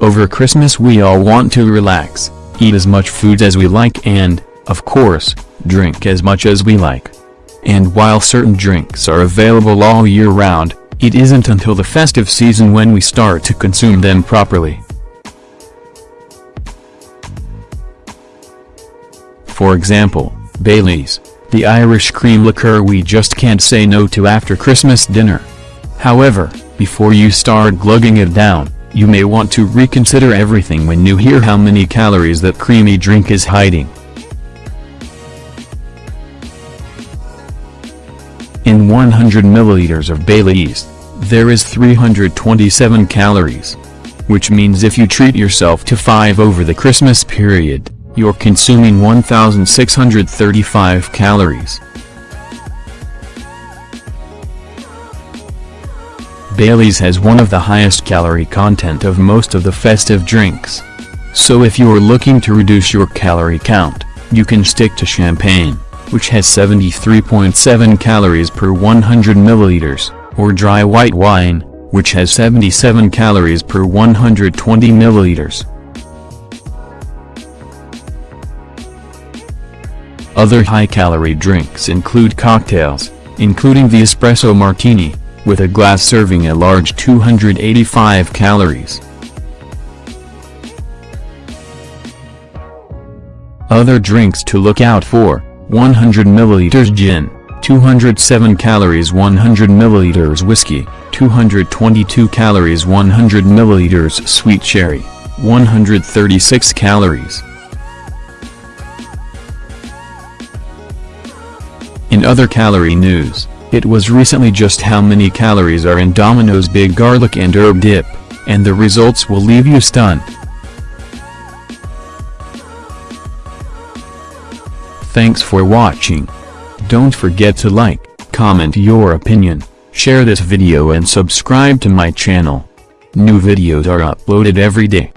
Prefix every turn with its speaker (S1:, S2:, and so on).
S1: Over Christmas we all want to relax, eat as much food as we like and, of course, drink as much as we like. And while certain drinks are available all year round, it isn't until the festive season when we start to consume them properly. For example, Baileys, the Irish cream liqueur we just can't say no to after Christmas dinner. However, before you start glugging it down, you may want to reconsider everything when you hear how many calories that creamy drink is hiding. In 100 milliliters of Baileys, there is 327 calories. Which means if you treat yourself to 5 over the Christmas period, you're consuming 1,635 calories. Bailey's has one of the highest calorie content of most of the festive drinks. So if you're looking to reduce your calorie count, you can stick to champagne, which has 73.7 calories per 100 milliliters, or dry white wine, which has 77 calories per 120 milliliters. Other high-calorie drinks include cocktails, including the espresso martini, with a glass serving a large 285 calories. Other drinks to look out for, 100 ml gin, 207 calories 100 ml whiskey, 222 calories 100 ml sweet sherry, 136 calories. In other calorie news, it was recently just how many calories are in Domino's Big Garlic and Herb Dip, and the results will leave you stunned. Thanks for watching. Don't forget to like, comment your opinion, share this video and subscribe to my channel. New videos are uploaded every day.